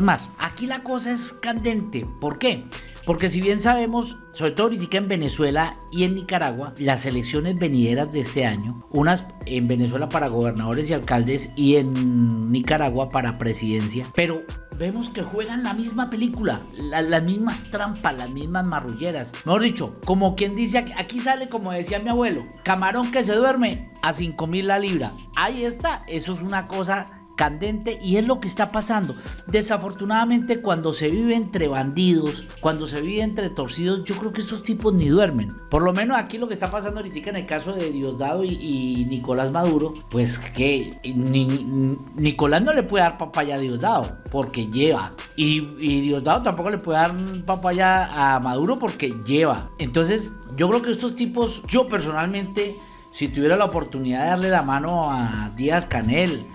más. Aquí la cosa es candente. ¿Por qué? Porque si bien sabemos, sobre todo ahorita en Venezuela y en Nicaragua, las elecciones venideras de este año, unas en Venezuela para gobernadores y alcaldes y en Nicaragua para presidencia, pero vemos que juegan la misma película, las mismas trampas, las mismas marrulleras. Mejor dicho, como quien dice, aquí sale como decía mi abuelo, camarón que se duerme a 5 mil la libra. Ahí está, eso es una cosa candente y es lo que está pasando. Desafortunadamente cuando se vive entre bandidos, cuando se vive entre torcidos, yo creo que esos tipos ni duermen. Por lo menos aquí lo que está pasando ahorita en el caso de Diosdado y, Nicolás Maduro, pues que ni, Nicolás no le puede dar papaya a Diosdado porque lleva. Y, y Diosdado tampoco le puede dar papaya a Maduro porque lleva. Entonces yo creo que estos tipos, yo personalmente, si tuviera la oportunidad de darle la mano a Díaz Canel,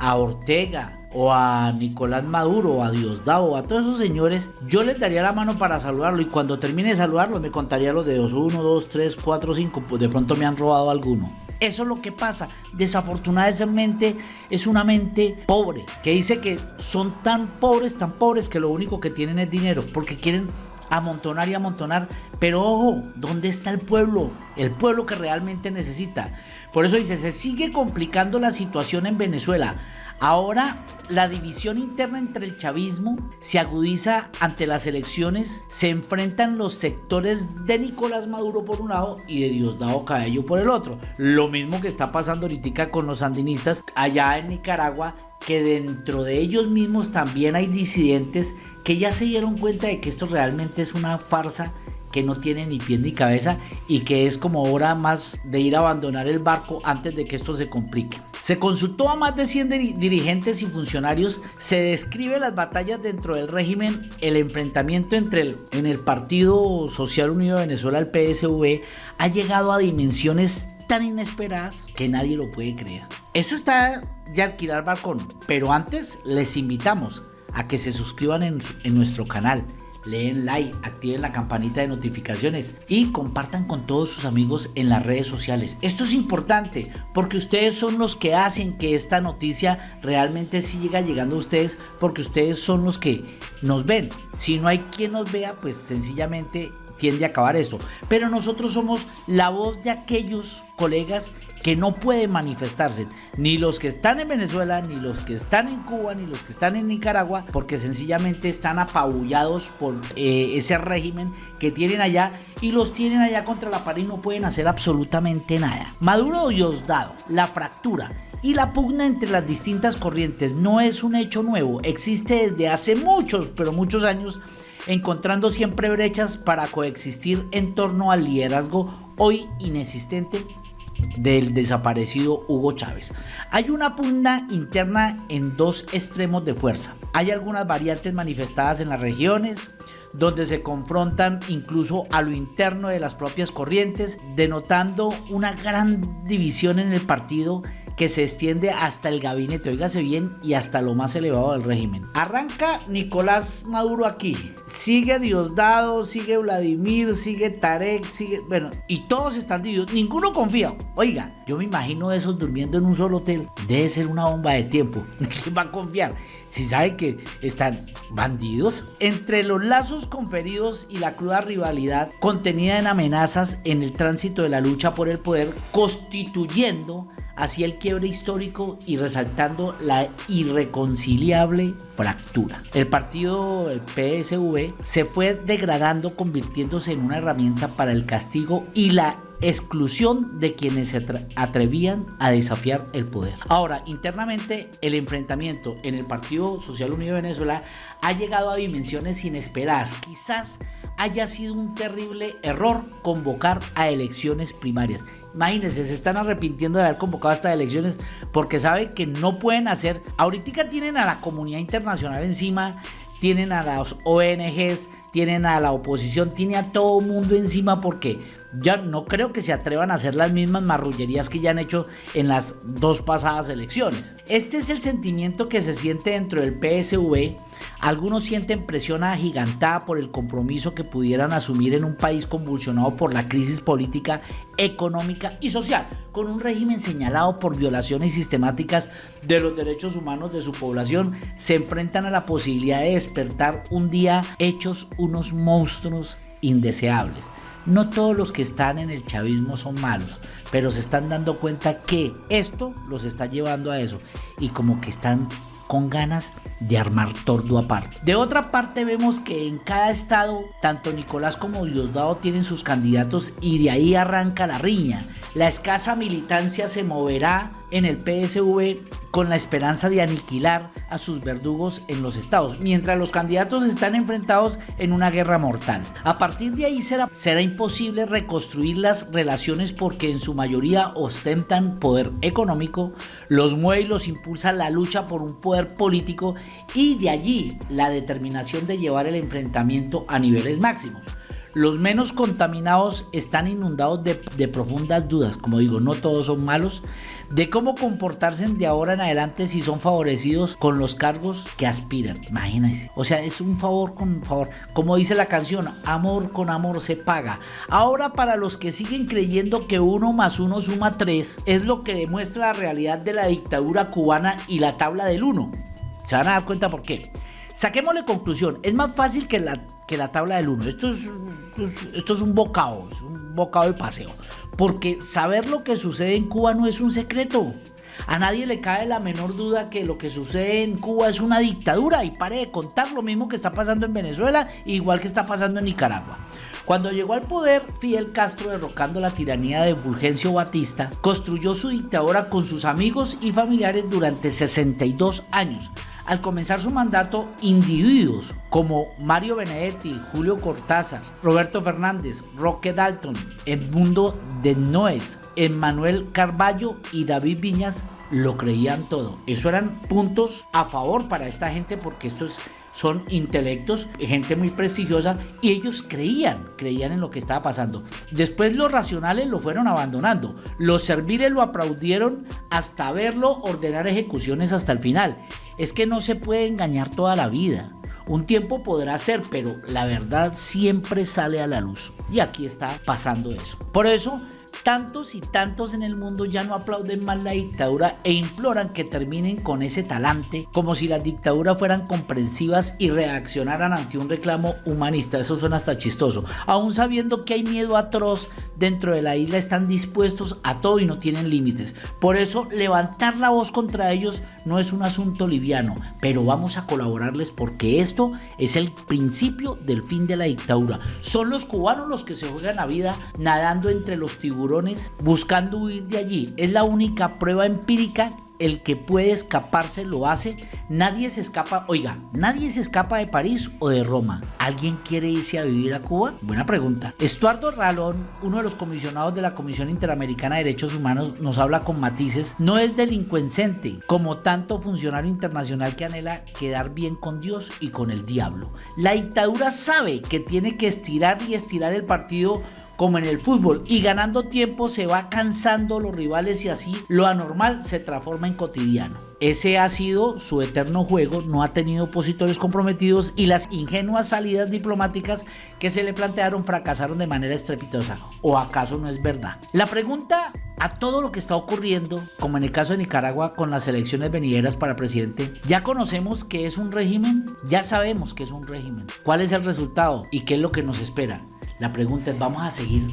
a Ortega o a Nicolás Maduro o a Diosdado a todos esos señores, yo les daría la mano para saludarlo y cuando termine de saludarlo me contaría los dedos 1, 2, 3, 4, 5, pues de pronto me han robado alguno. Eso es lo que pasa. Desafortunadamente es una mente pobre que dice que son tan pobres, tan pobres que lo único que tienen es dinero porque quieren amontonar y amontonar. Pero ojo, ¿dónde está el pueblo? El pueblo que realmente necesita. Por eso dice, se sigue complicando la situación en Venezuela. Ahora la división interna entre el chavismo se agudiza ante las elecciones, se enfrentan los sectores de Nicolás Maduro por un lado y de Diosdado Cabello por el otro. Lo mismo que está pasando ahorita con los sandinistas allá en Nicaragua, que dentro de ellos mismos también hay disidentes que ya se dieron cuenta de que esto realmente es una farsa que no tiene ni pie ni cabeza y que es como hora más de ir a abandonar el barco antes de que esto se complique. Se consultó a más de 100 dirigentes y funcionarios, se describe las batallas dentro del régimen, el enfrentamiento entre el, en el Partido Social Unido de Venezuela, el PSV, ha llegado a dimensiones tan inesperadas que nadie lo puede creer. Eso está de alquilar balcón, pero antes les invitamos a que se suscriban en, en nuestro canal leen like, activen la campanita de notificaciones y compartan con todos sus amigos en las redes sociales. Esto es importante porque ustedes son los que hacen que esta noticia realmente siga llegando a ustedes porque ustedes son los que nos ven. Si no hay quien nos vea, pues sencillamente tiende a acabar esto. Pero nosotros somos la voz de aquellos colegas que no pueden manifestarse, ni los que están en Venezuela, ni los que están en Cuba, ni los que están en Nicaragua, porque sencillamente están apabullados por eh, ese régimen que tienen allá y los tienen allá contra la pared y no pueden hacer absolutamente nada. Maduro Diosdado, la fractura y la pugna entre las distintas corrientes no es un hecho nuevo, existe desde hace muchos, pero muchos años encontrando siempre brechas para coexistir en torno al liderazgo hoy inexistente del desaparecido Hugo Chávez. Hay una pugna interna en dos extremos de fuerza. Hay algunas variantes manifestadas en las regiones, donde se confrontan incluso a lo interno de las propias corrientes, denotando una gran división en el partido que se extiende hasta el gabinete, oígase bien, y hasta lo más elevado del régimen. Arranca Nicolás Maduro aquí, sigue Diosdado, sigue Vladimir, sigue Tarek, sigue, bueno, y todos están divididos, ninguno confía. Oiga, yo me imagino esos durmiendo en un solo hotel, debe ser una bomba de tiempo. ¿Quién va a confiar? Si sabe que están bandidos. Entre los lazos conferidos y la cruda rivalidad contenida en amenazas en el tránsito de la lucha por el poder, constituyendo hacia el quiebre histórico y resaltando la irreconciliable fractura. El partido, el PSV, se fue degradando convirtiéndose en una herramienta para el castigo y la exclusión de quienes se atrevían a desafiar el poder. Ahora, internamente, el enfrentamiento en el Partido Social Unido de Venezuela ha llegado a dimensiones inesperadas. Quizás haya sido un terrible error convocar a elecciones primarias. Imagínense, se están arrepintiendo de haber convocado estas elecciones porque saben que no pueden hacer. Ahorita tienen a la comunidad internacional encima, tienen a las ONGs, tienen a la oposición, tiene a todo mundo encima porque ya no creo que se atrevan a hacer las mismas marrullerías que ya han hecho en las dos pasadas elecciones. Este es el sentimiento que se siente dentro del PSV. Algunos sienten presión agigantada por el compromiso que pudieran asumir en un país convulsionado por la crisis política, económica y social, con un régimen señalado por violaciones sistemáticas de los derechos humanos de su población, se enfrentan a la posibilidad de despertar un día hechos unos monstruos indeseables. No todos los que están en el chavismo son malos, pero se están dando cuenta que esto los está llevando a eso y como que están con ganas de armar tordo aparte. De otra parte vemos que en cada estado tanto Nicolás como Diosdado tienen sus candidatos y de ahí arranca la riña. La escasa militancia se moverá en el PSV con la esperanza de aniquilar a sus verdugos en los estados, mientras los candidatos están enfrentados en una guerra mortal. A partir de ahí será, será imposible reconstruir las relaciones porque en su mayoría ostentan poder económico, los mueve y los impulsa la lucha por un poder político y de allí la determinación de llevar el enfrentamiento a niveles máximos. Los menos contaminados están inundados de, profundas dudas, como digo, no todos son malos, de cómo comportarse de ahora en adelante si son favorecidos con los cargos que aspiran. Imagínense. O sea, es un favor con favor. Como dice la canción, amor con amor se paga. Ahora para los que siguen creyendo que uno más uno suma tres, es lo que demuestra la realidad de la dictadura cubana y la tabla del uno. Se van a dar cuenta por qué. Saquémosle conclusión. Es más fácil que la, que la tabla del 1. Esto es, esto es un bocado, es un bocado de paseo. Porque saber lo que sucede en Cuba no es un secreto. A nadie le cae la menor duda que lo que sucede en Cuba es una dictadura y pare de contar lo mismo que está pasando en Venezuela, igual que está pasando en Nicaragua. Cuando llegó al poder, Fidel Castro, derrocando la tiranía de Fulgencio Batista, construyó su dictadura con sus amigos y familiares durante 62 años, al comenzar su mandato individuos como Mario Benedetti, Julio Cortázar, Roberto Fernández, Roque Dalton, Edmundo de Noes, Emmanuel Carballo y David Viñas lo creían todo. Eso eran puntos a favor para esta gente porque esto es son intelectos, gente muy prestigiosa y ellos creían, creían en lo que estaba pasando. Después los racionales lo fueron abandonando, los serviles lo aplaudieron hasta verlo ordenar ejecuciones hasta el final. Es que no se puede engañar toda la vida. Un tiempo podrá ser, pero la verdad siempre sale a la luz. Y aquí está pasando eso. Por eso Tantos y tantos en el mundo ya no aplauden más la dictadura e imploran que terminen con ese talante, como si las dictaduras fueran comprensivas y reaccionaran ante un reclamo humanista. Eso suena hasta chistoso. Aún sabiendo que hay miedo atroz dentro de la isla, están dispuestos a todo y no tienen límites. Por eso, levantar la voz contra ellos no es un asunto liviano, pero vamos a colaborarles porque esto es el principio del fin de la dictadura. Son los cubanos los que se juegan la vida nadando entre los tiburones buscando huir de allí. Es la única prueba empírica el que puede escaparse lo hace. Nadie se escapa, oiga, nadie se escapa de París o de Roma. ¿Alguien quiere irse a vivir a Cuba? Buena pregunta. Estuardo Ralón, uno de los comisionados de la Comisión Interamericana de Derechos Humanos, nos habla con matices. No es delincuencente como tanto funcionario internacional que anhela quedar bien con Dios y con el diablo. La dictadura sabe que tiene que estirar y estirar el partido como en el fútbol y ganando tiempo se va cansando los rivales y así lo anormal se transforma en cotidiano. Ese ha sido su eterno juego, no ha tenido opositores comprometidos y las ingenuas salidas diplomáticas que se le plantearon fracasaron de manera estrepitosa. ¿O acaso no es verdad? La pregunta a todo lo que está ocurriendo, como en el caso de Nicaragua con las elecciones venideras para presidente, ya conocemos que es un régimen, ya sabemos que es un régimen. ¿Cuál es el resultado y qué es lo que nos espera? La pregunta es, ¿vamos a seguir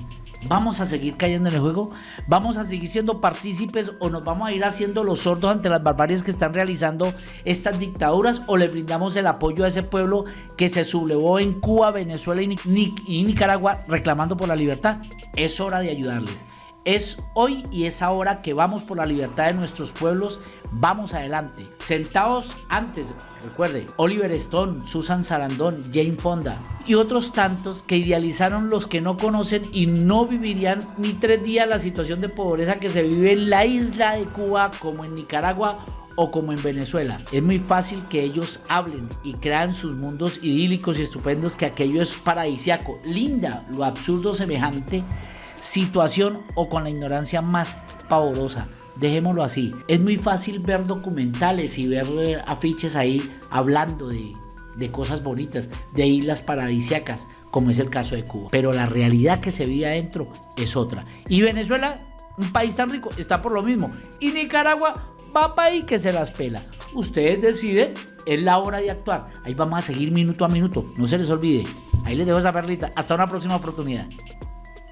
¿Vamos a seguir cayendo en el juego? ¿Vamos a seguir siendo partícipes o nos vamos a ir haciendo los sordos ante las barbaries que están realizando estas dictaduras o le brindamos el apoyo a ese pueblo que se sublevó en Cuba, Venezuela y, Nicaragua reclamando por la libertad? Es hora de ayudarles. Es hoy y es ahora que vamos por la libertad de nuestros pueblos. Vamos adelante. Sentados antes, recuerde, Oliver Stone, Susan Sarandon, Jane Fonda y otros tantos que idealizaron los que no conocen y no vivirían ni tres días la situación de pobreza que se vive en la isla de Cuba como en Nicaragua o como en Venezuela. Es muy fácil que ellos hablen y crean sus mundos idílicos y estupendos que aquello es paradisiaco. Linda, lo absurdo semejante situación o con la ignorancia más pavorosa. Dejémoslo así. Es muy fácil ver documentales y ver eh, afiches ahí hablando de, de cosas bonitas, de islas paradisiacas, como es el caso de Cuba. Pero la realidad que se vive adentro es otra. Y Venezuela, un país tan rico, está por lo mismo. Y Nicaragua va para ahí que se las pela. Ustedes deciden, es la hora de actuar. Ahí vamos a seguir minuto a minuto. No se les olvide. Ahí les dejo esa perlita. Hasta una próxima oportunidad.